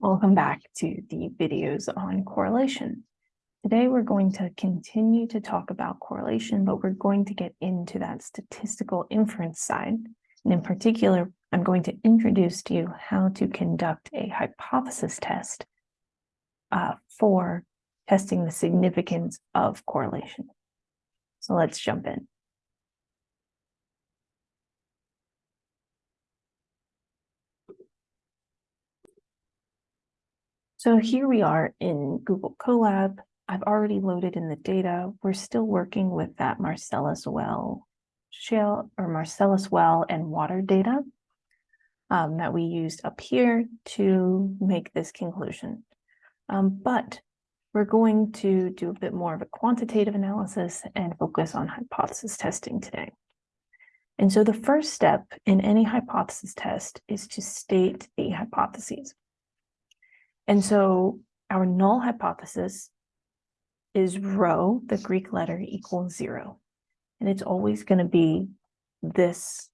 Welcome back to the videos on correlation. Today we're going to continue to talk about correlation, but we're going to get into that statistical inference side. And in particular, I'm going to introduce to you how to conduct a hypothesis test uh, for testing the significance of correlation. So let's jump in. So here we are in Google Colab. I've already loaded in the data. We're still working with that Marcellus well shale or Marcellus well and water data um, that we used up here to make this conclusion. Um, but we're going to do a bit more of a quantitative analysis and focus on hypothesis testing today. And so the first step in any hypothesis test is to state the hypotheses. And so our null hypothesis is rho, the Greek letter equals zero. And it's always going to be this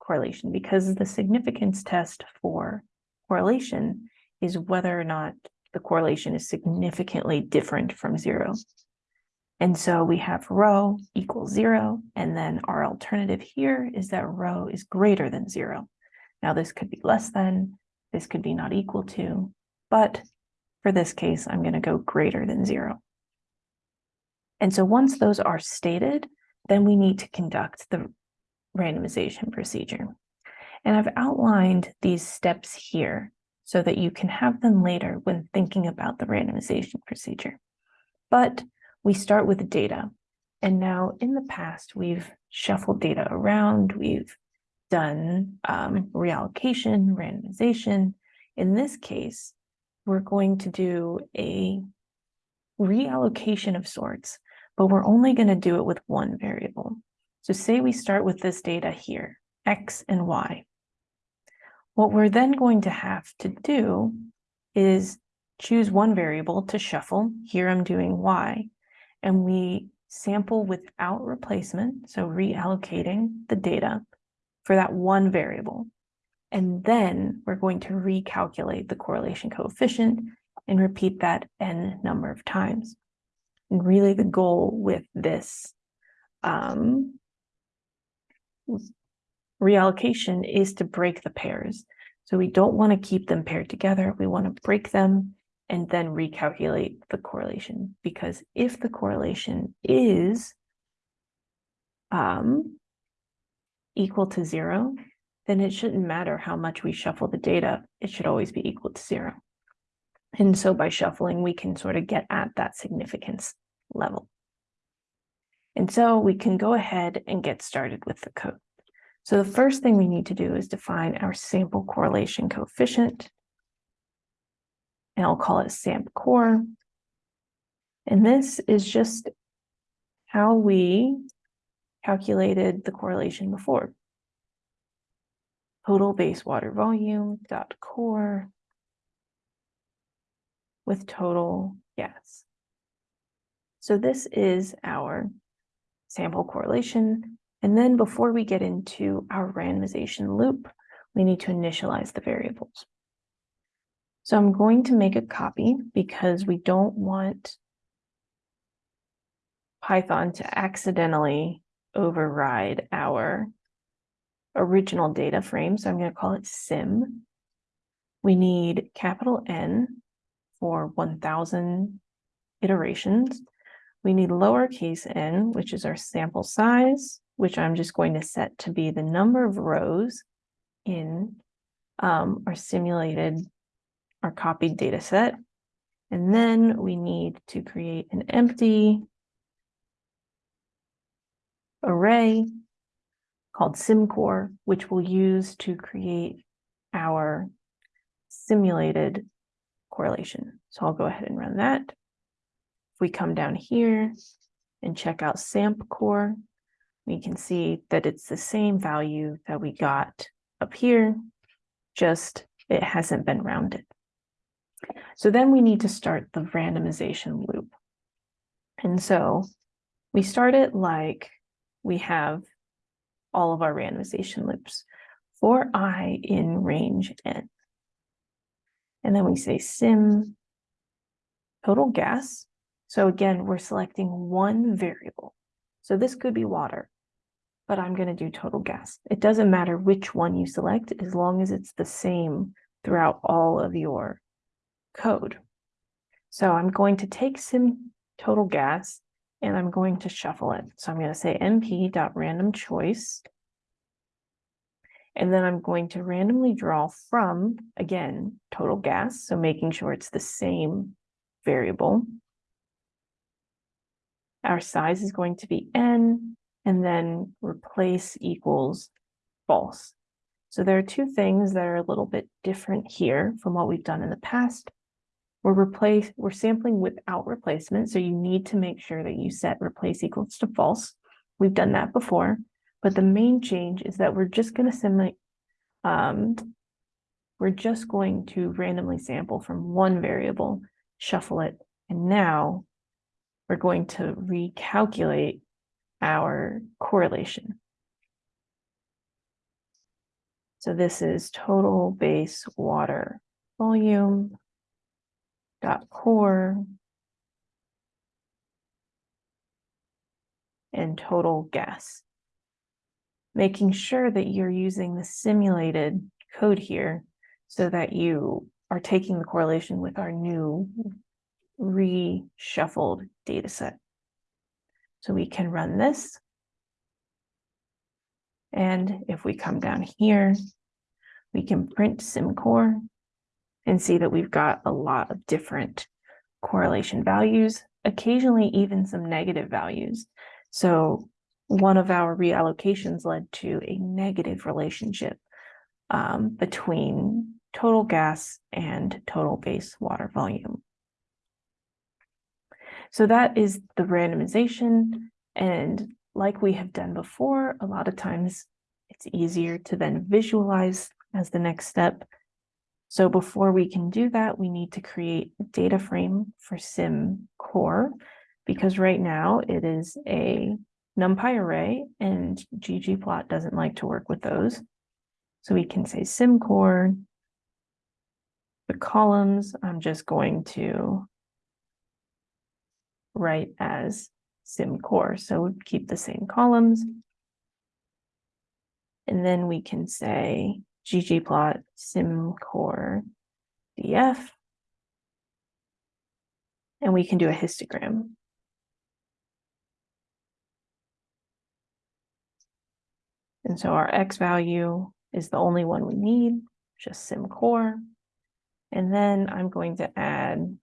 correlation because the significance test for correlation is whether or not the correlation is significantly different from zero. And so we have rho equals zero, and then our alternative here is that rho is greater than zero. Now this could be less than, this could be not equal to, but for this case, I'm going to go greater than zero. And so once those are stated, then we need to conduct the randomization procedure. And I've outlined these steps here so that you can have them later when thinking about the randomization procedure. But we start with data. And now in the past, we've shuffled data around, we've done um, reallocation, randomization. In this case, we're going to do a reallocation of sorts, but we're only going to do it with one variable. So say we start with this data here, x and y. What we're then going to have to do is choose one variable to shuffle. Here I'm doing y, and we sample without replacement, so reallocating the data for that one variable. And then we're going to recalculate the correlation coefficient and repeat that n number of times. And really the goal with this um, reallocation is to break the pairs. So we don't want to keep them paired together. We want to break them and then recalculate the correlation. Because if the correlation is um, equal to zero, then it shouldn't matter how much we shuffle the data. It should always be equal to zero. And so by shuffling, we can sort of get at that significance level. And so we can go ahead and get started with the code. So the first thing we need to do is define our sample correlation coefficient. And I'll call it SAMP core. And this is just how we calculated the correlation before total base water volume dot core with total gas. So this is our sample correlation. And then before we get into our randomization loop, we need to initialize the variables. So I'm going to make a copy because we don't want Python to accidentally override our original data frame, so I'm going to call it sim. We need capital N for 1000 iterations. We need lowercase n, which is our sample size, which I'm just going to set to be the number of rows in um, our simulated, our copied data set. And then we need to create an empty array called SimCore, which we'll use to create our simulated correlation. So I'll go ahead and run that. If we come down here and check out SAMP core, we can see that it's the same value that we got up here, just it hasn't been rounded. So then we need to start the randomization loop. And so we start it like we have all of our randomization loops for i in range n. And then we say sim total gas. So again, we're selecting one variable. So this could be water, but I'm going to do total gas. It doesn't matter which one you select as long as it's the same throughout all of your code. So I'm going to take sim total gas and I'm going to shuffle it. So I'm going to say np.randomChoice. And then I'm going to randomly draw from, again, total gas. So making sure it's the same variable. Our size is going to be n, and then replace equals false. So there are two things that are a little bit different here from what we've done in the past. We're replace we're sampling without replacement, so you need to make sure that you set replace equals to false. We've done that before, but the main change is that we're just going to simulate um, we're just going to randomly sample from one variable, shuffle it, and now we're going to recalculate our correlation. So this is total base water volume dot core and total gas. Making sure that you're using the simulated code here so that you are taking the correlation with our new reshuffled data set. So we can run this. And if we come down here, we can print SimCore and see that we've got a lot of different correlation values, occasionally even some negative values. So one of our reallocations led to a negative relationship um, between total gas and total base water volume. So that is the randomization. And like we have done before, a lot of times it's easier to then visualize as the next step. So before we can do that, we need to create a data frame for sim core because right now it is a NumPy array and ggplot doesn't like to work with those. So we can say sim core. The columns, I'm just going to write as sim core. So keep the same columns. And then we can say ggplot core df. And we can do a histogram. And so our X value is the only one we need, just simcore. And then I'm going to add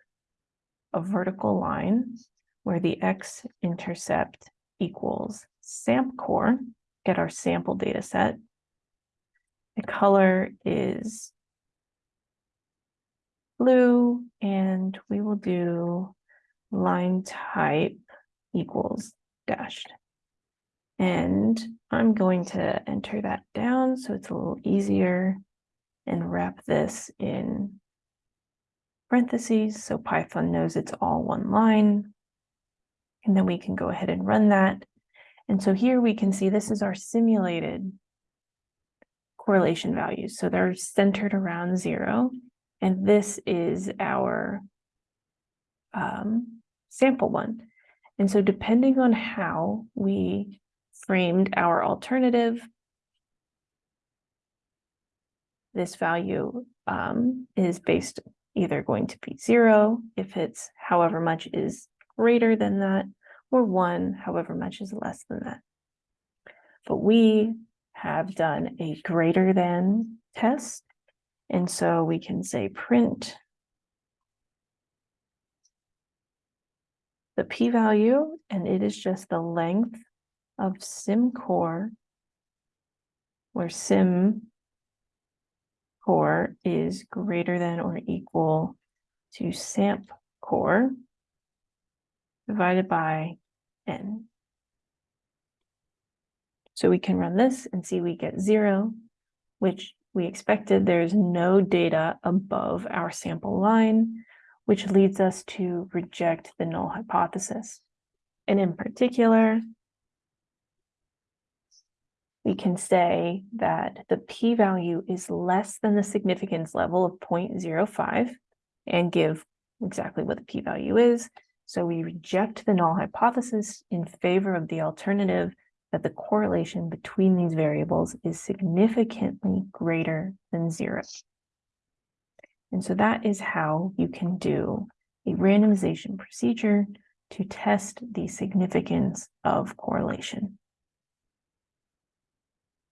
a vertical line where the x-intercept equals SampCore, get our sample data set. The color is blue, and we will do line type equals dashed. And I'm going to enter that down so it's a little easier and wrap this in parentheses so Python knows it's all one line. And then we can go ahead and run that. And so here we can see this is our simulated correlation values. So they're centered around zero. And this is our um, sample one. And so depending on how we framed our alternative, this value um, is based either going to be zero if it's however much is greater than that, or one, however much is less than that. But we have done a greater than test. And so we can say print the p-value, and it is just the length of sim core, where sim core is greater than or equal to samp core divided by n. So we can run this and see we get zero, which we expected there's no data above our sample line, which leads us to reject the null hypothesis. And in particular, we can say that the p-value is less than the significance level of 0.05, and give exactly what the p-value is. So we reject the null hypothesis in favor of the alternative that the correlation between these variables is significantly greater than zero. And so that is how you can do a randomization procedure to test the significance of correlation.